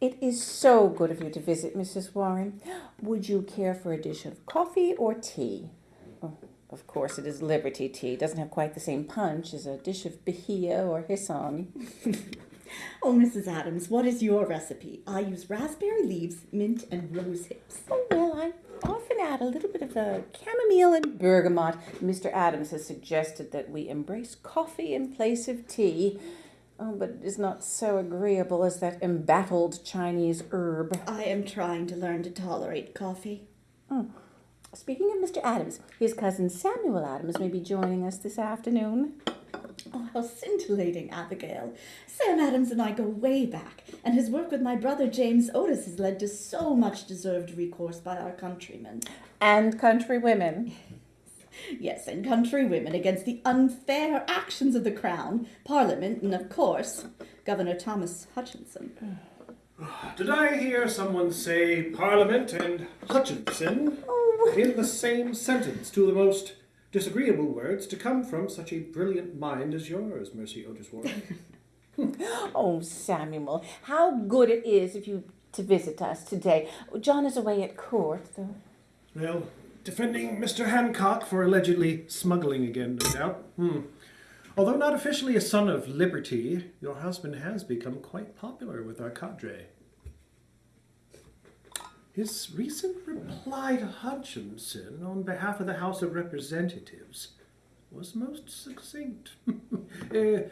It is so good of you to visit, Mrs. Warren. Would you care for a dish of coffee or tea? Oh, of course, it is Liberty tea. It doesn't have quite the same punch as a dish of Bohea or Hyson. Oh, Mrs. Adams, what is your recipe? I use raspberry leaves, mint, and rose hips. Oh, well, I often add a little bit of uh, chamomile and bergamot. Mr. Adams has suggested that we embrace coffee in place of tea. Oh, but it is not so agreeable as that embattled Chinese herb. I am trying to learn to tolerate coffee. Oh. Speaking of Mr. Adams, his cousin Samuel Adams may be joining us this afternoon. Oh, how scintillating, Abigail. Sam Adams and I go way back, and his work with my brother James Otis has led to so much deserved recourse by our countrymen. And countrywomen. Yes, and country women against the unfair actions of the Crown, Parliament, and of course, Governor Thomas Hutchinson. Did I hear someone say Parliament and Hutchinson Oh, in the same sentence? Two of the most disagreeable words to come from such a brilliant mind as yours, Mercy Otis Warren. oh, Samuel, how good it is of you to visit us today. John is away at court, though. well, defending Mr. Hancock for allegedly smuggling again, no doubt. Hmm. Although not officially a son of liberty, your husband has become quite popular with our cadre. His recent reply to Hutchinson on behalf of the House of Representatives was most succinct. Uh, it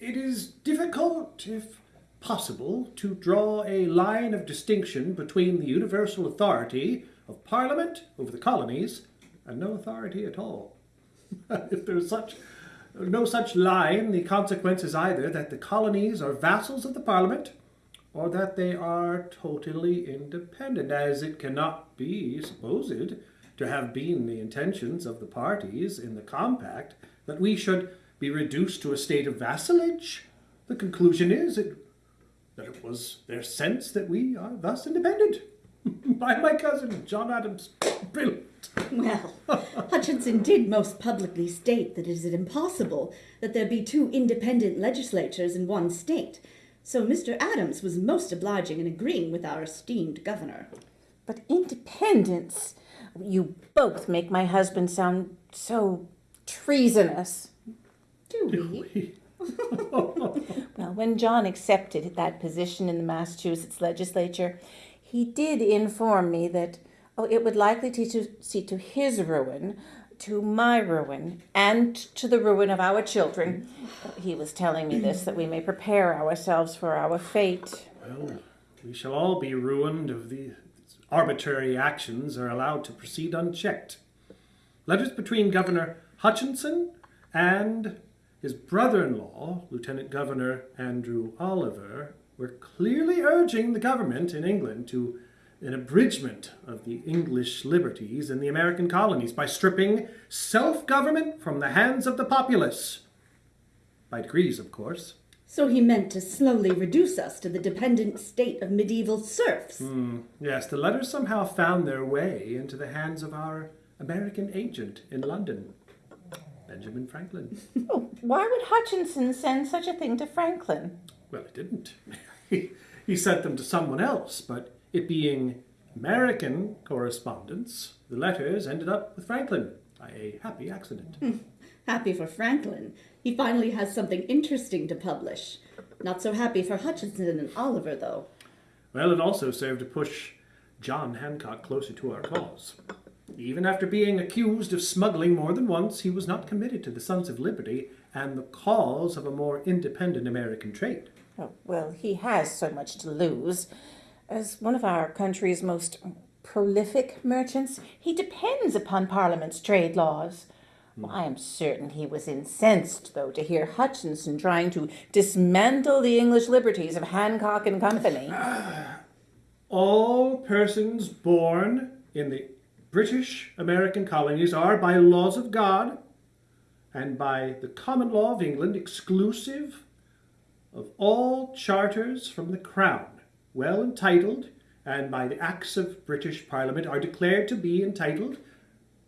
is difficult, if possible, to draw a line of distinction between the universal authority of Parliament over the colonies and no authority at all. if there is such no such line, the consequence is either that the colonies are vassals of the Parliament or that they are totally independent, as it cannot be supposed to have been the intentions of the parties in the compact that we should be reduced to a state of vassalage. The conclusion is it, that it was their sense that we are thus independent. By my cousin, John Adams. Brilliant. Well, Hutchinson did most publicly state that it is impossible that there be two independent legislatures in one state. So Mr. Adams was most obliging in agreeing with our esteemed governor. But independence, you both make my husband sound so treasonous. Do we? Well, when John accepted that position in the Massachusetts legislature, he did inform me that oh, it would likely see to his ruin, to my ruin, and to the ruin of our children. He was telling me this that we may prepare ourselves for our fate. Well, we shall all be ruined if the arbitrary actions are allowed to proceed unchecked. Letters between Governor Hutchinson and his brother-in-law, Lieutenant Governor Andrew Oliver, were clearly urging the government in England to an abridgment of the English liberties in the American colonies by stripping self-government from the hands of the populace. By degrees, of course. So he meant to slowly reduce us to the dependent state of medieval serfs. Hmm, yes, the letters somehow found their way into the hands of our American agent in London, Benjamin Franklin. Oh, why would Hutchinson send such a thing to Franklin? Well, it didn't. he, he sent them to someone else, but it being American correspondence, the letters ended up with Franklin by a happy accident. Hmm. Happy for Franklin. He finally has something interesting to publish. Not so happy for Hutchinson and Oliver, though. Well, it also served to push John Hancock closer to our cause. Even after being accused of smuggling more than once, he was not committed to the Sons of Liberty and the cause of a more independent American trade. Oh, well, he has so much to lose. As one of our country's most prolific merchants, he depends upon Parliament's trade laws. Well, I am certain he was incensed, though, to hear Hutchinson trying to dismantle the English liberties of Hancock and Company. All persons born in the British American colonies are, by laws of God and by the common law of England, exclusive of all charters from the Crown, well entitled, and by the Acts of British Parliament are declared to be entitled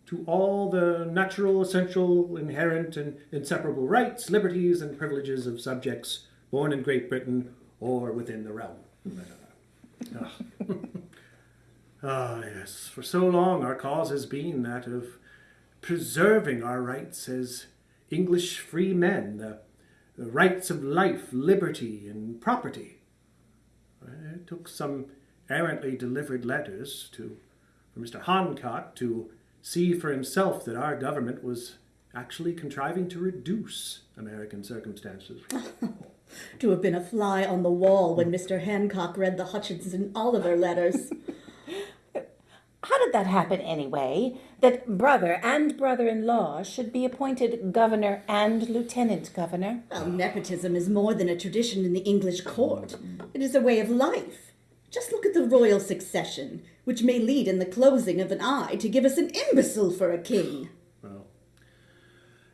to all the natural, essential, inherent, and inseparable rights, liberties, and privileges of subjects born in Great Britain or within the realm. Ah, yes, for so long our cause has been that of preserving our rights as English free men, the, the rights of life, liberty, and property. It took some errantly delivered letters to for Mr. Hancock to see for himself that our government was actually contriving to reduce American circumstances. To have been a fly on the wall when Mr. Hancock read the Hutchinson Oliver letters. How did that happen anyway? That brother and brother in law should be appointed governor and lieutenant governor? Well, nepotism is more than a tradition in the English court. It is a way of life. Just look at the royal succession, which may lead in the closing of an eye to give us an imbecile for a king. Well,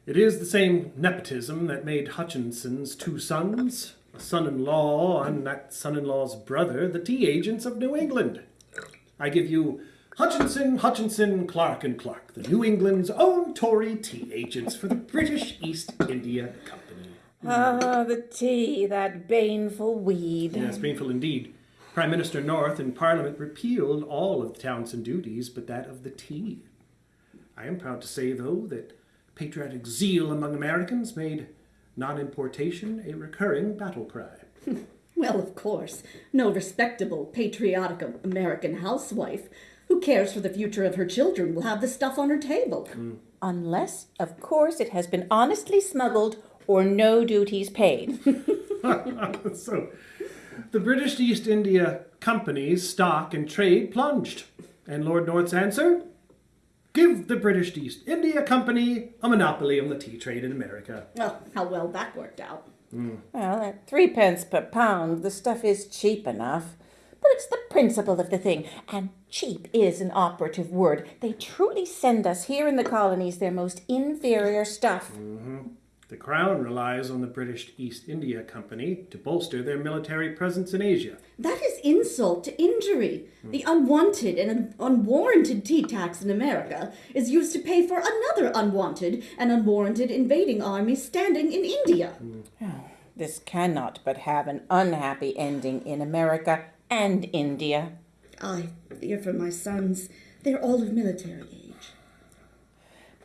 it is the same nepotism that made Hutchinson's two sons, a son in law and that son in law's brother, the tea agents of New England. I give you Hutchinson, Hutchinson, Clark and Clark, the New England's own Tory tea agents for the British East India Company. Ah, the tea, that baneful weed. Yes, painful indeed. Prime Minister North and Parliament repealed all of the Townshend duties but that of the tea. I am proud to say, though, that patriotic zeal among Americans made non importation a recurring battle cry. Well, of course, no respectable, patriotic American housewife who cares for the future of her children will have the stuff on her table. Mm. Unless, of course, it has been honestly smuggled or no duties paid. so, the British East India Company's stock and trade plunged. And Lord North's answer? Give the British East India Company a monopoly on the tea trade in America. Oh, how well that worked out. Mm. well, at threepence per pound, the stuff is cheap enough. But it's the principle of the thing, and cheap is an operative word. They truly send us here in the colonies their most inferior stuff. Mm-hmm. The Crown relies on the British East India Company to bolster their military presence in Asia. That is insult to injury. The hmm. unwanted and un- unwarranted tea tax in America is used to pay for another unwanted and unwarranted invading army standing in India. Hmm. Oh, this cannot but have an unhappy ending in America and India. I fear for my sons. They're all of military age.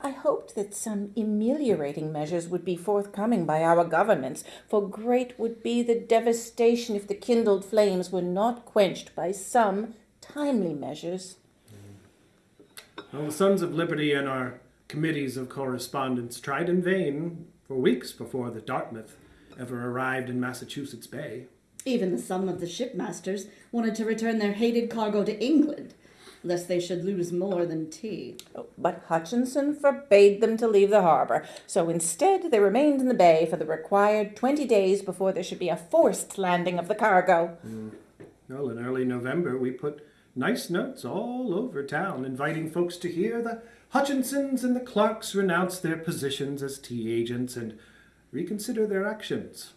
I hoped that some ameliorating measures would be forthcoming by our governments, for great would be the devastation if the kindled flames were not quenched by some timely measures. Well, the Sons of Liberty and our committees of correspondence tried in vain for weeks before the Dartmouth ever arrived in Massachusetts Bay. Even the some of the shipmasters wanted to return their hated cargo to England, lest they should lose more than tea. Oh, but Hutchinson forbade them to leave the harbour, so instead they remained in the bay for the required twenty days before there should be a forced landing of the cargo. Hmm. Well, in early November, we put nice notes all over town inviting folks to hear the Hutchinsons and the Clarks renounce their positions as tea agents and reconsider their actions.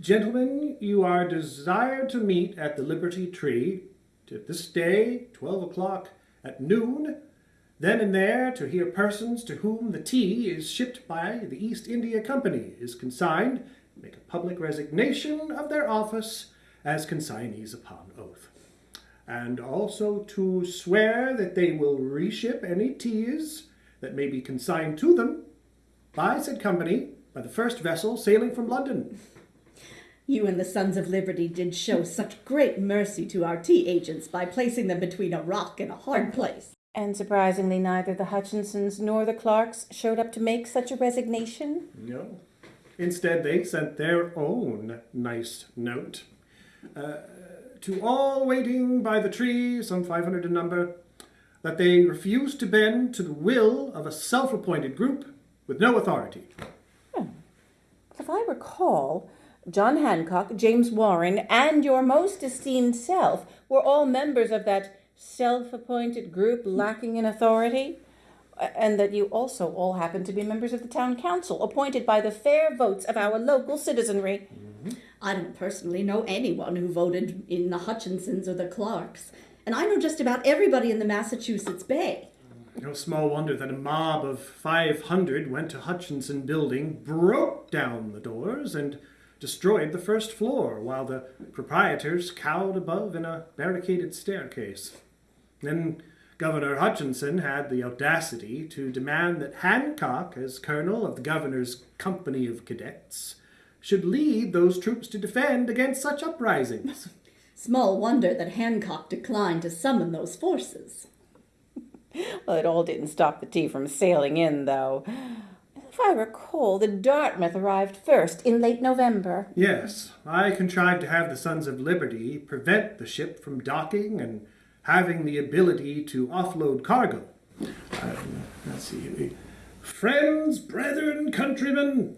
Gentlemen, you are desired to meet at the Liberty Tree to this day, twelve o'clock at noon, then and there to hear persons to whom the tea is shipped by the East India Company is consigned make a public resignation of their office as consignees upon oath, and also to swear that they will reship any teas that may be consigned to them by said company by the first vessel sailing from London. You and the Sons of Liberty did show such great mercy to our tea agents by placing them between a rock and a hard place. And surprisingly, neither the Hutchinsons nor the Clarks showed up to make such a resignation. No. Instead, they sent their own nice note. Uh, to all waiting by the tree, some 500 in number, that they refuse to bend to the will of a self appointed group with no authority. If I recall, John Hancock, James Warren, and your most esteemed self were all members of that self appointed group lacking in authority. And that you also all happen to be members of the town council, appointed by the fair votes of our local citizenry. Mm-hmm. I don't personally know anyone who voted in the Hutchinsons or the Clarks, and I know just about everybody in the Massachusetts Bay. Mm-hmm. No small wonder that a mob of 500 went to Hutchinson Building, broke down the doors, and destroyed the first floor while the proprietors cowed above in a barricaded staircase. Then Governor Hutchinson had the audacity to demand that Hancock, as colonel of the governor's company of cadets, should lead those troops to defend against such uprisings. Small wonder that Hancock declined to summon those forces. Well, it all didn't stop the tea from sailing in, though. I recall, the Dartmouth arrived first in late November. Yes, I contrived to have the Sons of Liberty prevent the ship from docking and having the ability to offload cargo. Um, let's see. Friends, brethren, countrymen,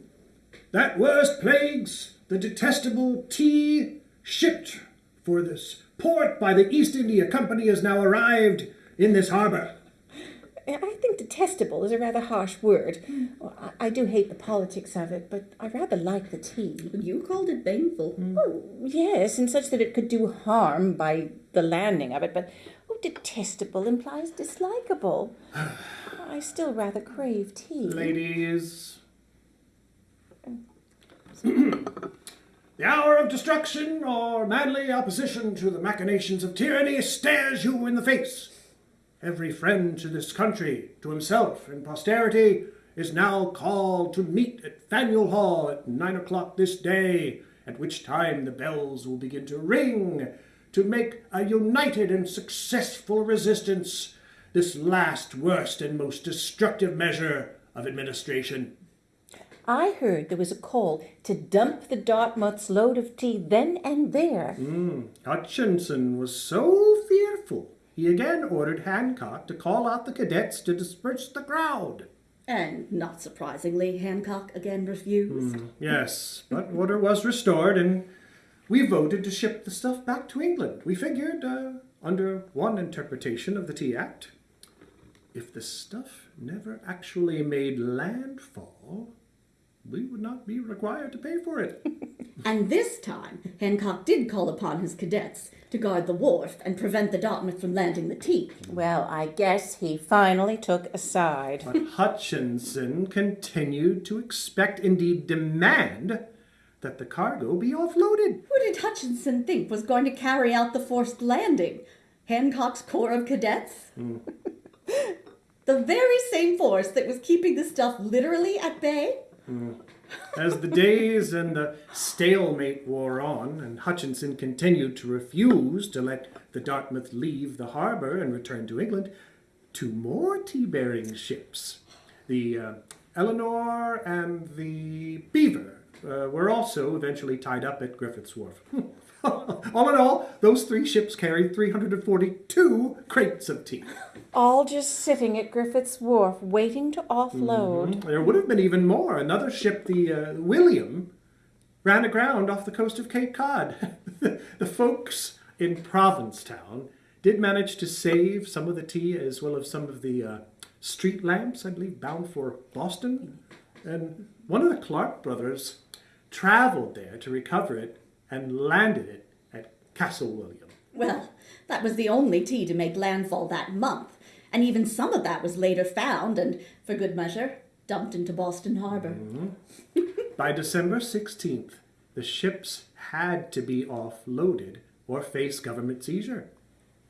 that worst plagues, the detestable tea shipped for this port by the East India Company has now arrived in this harbor. I think detestable is a rather harsh word. Well, I, I do hate the politics of it, but I rather like the tea. You called it baneful. Hmm. Oh, yes, and such that it could do harm by the landing of it, but oh, detestable implies dislikable. I still rather crave tea. Ladies. the hour of destruction or manly opposition to the machinations of tyranny stares you in the face. Every friend to this country, to himself and posterity, is now called to meet at Faneuil Hall at nine o'clock this day, at which time the bells will begin to ring to make a united and successful resistance, this last worst and most destructive measure of administration. I heard there was a call to dump the Dartmouth's load of tea then and there. Mm. Hutchinson was so fearful, he again ordered Hancock to call out the cadets to disperse the crowd. And not surprisingly, Hancock again refused. Mm, yes, but order was restored, and we voted to ship the stuff back to England. We figured, uh, under one interpretation of the Tea Act, if the stuff never actually made landfall, we would not be required to pay for it. And this time, Hancock did call upon his cadets to guard the wharf and prevent the Dartmouth from landing the tea. Well, I guess he finally took a side. But Hutchinson continued to expect, indeed demand, that the cargo be offloaded. Who did Hutchinson think was going to carry out the forced landing? Hancock's Corps of Cadets? Hmm. the very same force that was keeping the stuff literally at bay? Hmm. As the days and the stalemate wore on, and Hutchinson continued to refuse to let the Dartmouth leave the harbour and return to England, two more tea-bearing ships, the uh, Eleanor and the Beaver, uh, were also eventually tied up at Griffith's Wharf. all in all, those three ships carried 342 crates of tea. All just sitting at Griffith's Wharf, waiting to offload. There would have been even more. Another ship, the uh, William, ran aground off the coast of Cape Cod. the folks in Provincetown did manage to save some of the tea as well as some of the uh, street lamps, I believe, bound for Boston. And one of the Clark brothers traveled there to recover it and landed it at Castle William. Well, that was the only tea to make landfall that month, and even some of that was later found and, for good measure, dumped into Boston Harbor. Mm-hmm. By December 16th, the ships had to be offloaded or face government seizure.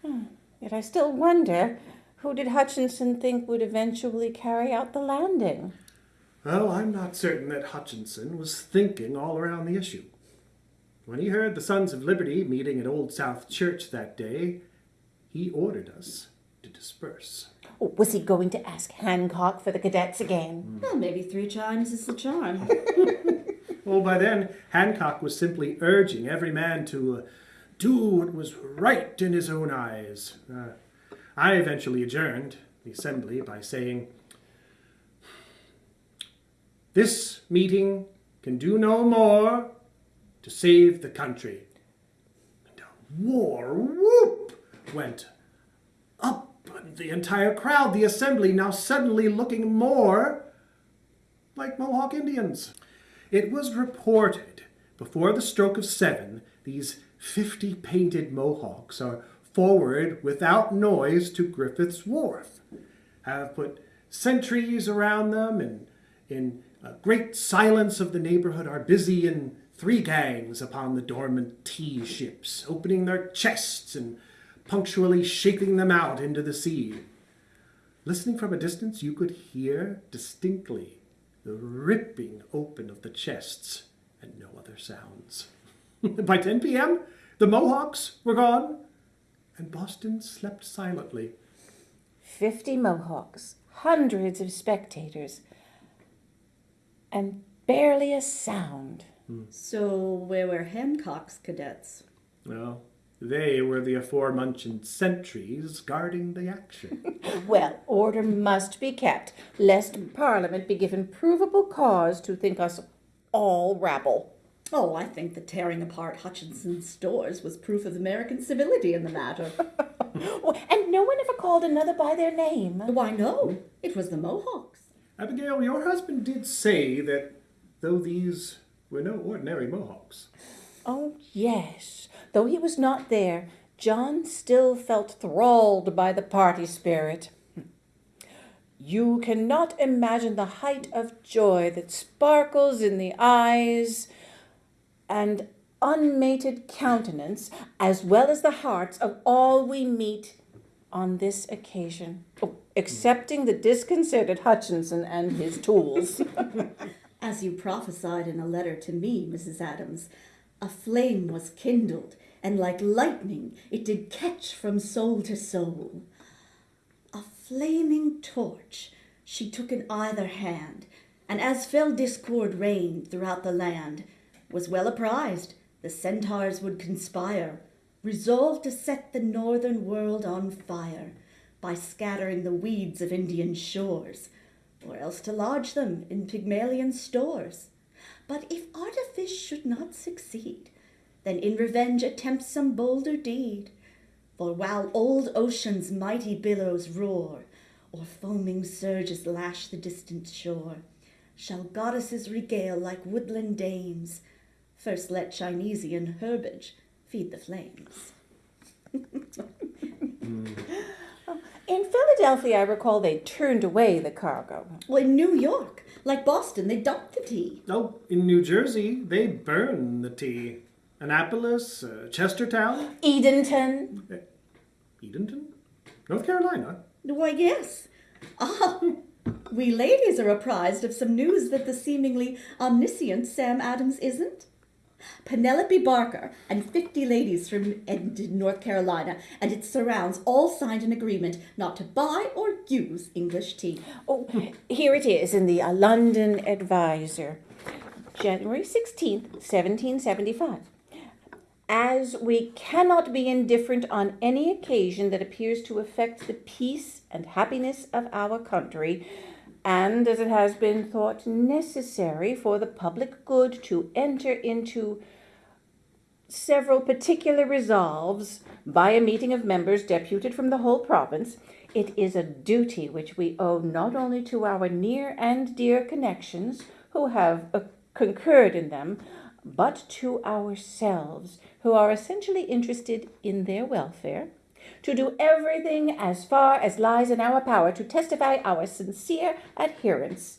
Hmm. Yet I still wonder who did Hutchinson think would eventually carry out the landing? Well, I'm not certain that Hutchinson was thinking all around the issue. When he heard the Sons of Liberty meeting at Old South Church that day, he ordered us to disperse. Oh, was he going to ask Hancock for the cadets again? Well, maybe three chimes is the charm. Well, by then, Hancock was simply urging every man to uh, do what was right in his own eyes. Uh, I eventually adjourned the assembly by saying, This meeting can do no more to save the country. And a war whoop went up the entire crowd, the assembly, now suddenly looking more like Mohawk Indians. It was reported before the stroke of seven, these fifty painted Mohawks are forward without noise to Griffith's Wharf, have put sentries around them, and in great silence of the neighborhood are busy in three gangs upon the dormant tea ships, opening their chests and punctually shaking them out into the sea. Listening from a distance, you could hear distinctly the ripping open of the chests and no other sounds. By 10 p.m., the Mohawks were gone, and Boston slept silently. Fifty Mohawks, hundreds of spectators, and barely a sound. So, where were Hancock's cadets? Well, they were the aforementioned sentries guarding the action. Well, order must be kept, lest Parliament be given provable cause to think us all rabble. Oh, I think the tearing apart Hutchinson's stores was proof of American civility in the matter. And no one ever called another by their name. Why, no, it was the Mohawks. Abigail, your husband did say that though these were no ordinary Mohawks. Oh, yes. Though he was not there, John still felt thralled by the party spirit. You cannot imagine the height of joy that sparkles in the eyes and unmated countenance, as well as the hearts of all we meet on this occasion, oh, excepting the disconcerted Hutchinson and his tools. As you prophesied in a letter to me, Mrs. Adams, a flame was kindled, and like lightning it did catch from soul to soul. A flaming torch she took in either hand, and as fell discord reigned throughout the land, was well apprised the centaurs would conspire, resolved to set the northern world on fire by scattering the weeds of Indian shores, or else to lodge them in Pygmalion stores. But if artifice should not succeed, then in revenge attempt some bolder deed. For while old ocean's mighty billows roar, or foaming surges lash the distant shore, shall goddesses regale like woodland dames. First let Chinesian herbage feed the flames. In mm. Philadelphia, I recall they turned away the cargo. Well, in New York, like Boston, they dumped the tea. Oh, in New Jersey, they burn the tea. Annapolis, uh, Chestertown, Edenton. Edenton, North Carolina. Why, yes. Ah, we ladies are apprised of some news that the seemingly omniscient Sam Adams isn't. Penelope Barker and 50 ladies from North Carolina, and its surrounds all signed an agreement not to buy or use English tea. Oh, here it is in the uh, London Advisor, January 16th, 1775. As we cannot be indifferent on any occasion that appears to affect the peace and happiness of our country, and as it has been thought necessary for the public good to enter into several particular resolves by a meeting of members deputed from the whole province, it is a duty which we owe not only to our near and dear connections who have uh, concurred in them, but to ourselves who are essentially interested in their welfare, to do everything as far as lies in our power to testify our sincere adherence.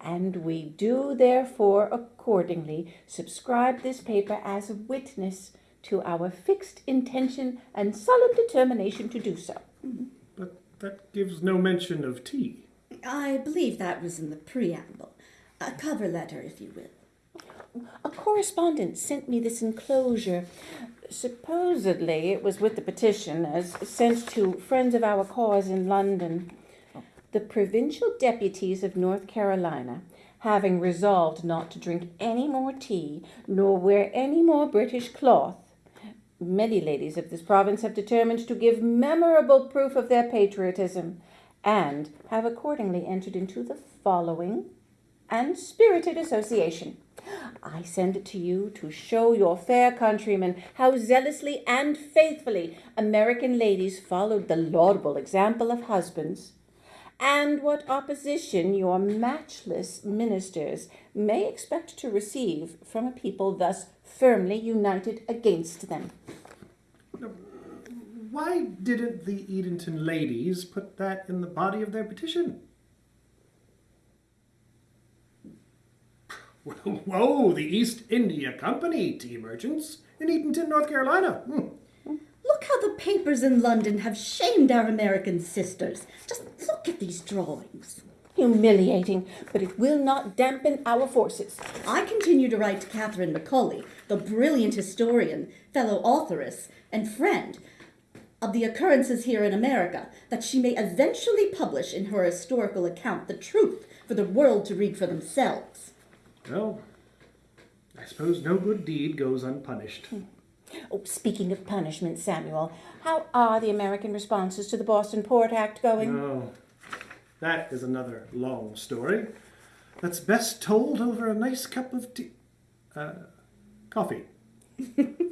And we do therefore accordingly subscribe this paper as a witness to our fixed intention and solemn determination to do so. Mm-hmm. But that gives no mention of tea. I believe that was in the preamble. A cover letter, if you will. A correspondent sent me this enclosure. Supposedly it was with the petition as sent to friends of our cause in London. The provincial deputies of North Carolina, having resolved not to drink any more tea nor wear any more British cloth, many ladies of this province have determined to give memorable proof of their patriotism, and have accordingly entered into the following and spirited association. I send it to you to show your fair countrymen how zealously and faithfully American ladies followed the laudable example of husbands, and what opposition your matchless ministers may expect to receive from a people thus firmly united against them. Why didn't the Edenton ladies put that in the body of their petition? Whoa, the East India Company tea merchants in Edenton, North Carolina. Hmm. Look how the papers in London have shamed our American sisters. Just look at these drawings. Humiliating, but it will not dampen our forces. I continue to write to Catherine Macaulay, the brilliant historian, fellow authoress, and friend of the occurrences here in America, that she may eventually publish in her historical account the truth for the world to read for themselves. Well, I suppose no good deed goes unpunished. Oh, speaking of punishment, Samuel, how are the American responses to the Boston Port Act going? Oh, that is another long story. That's best told over a nice cup of tea. Uh, coffee.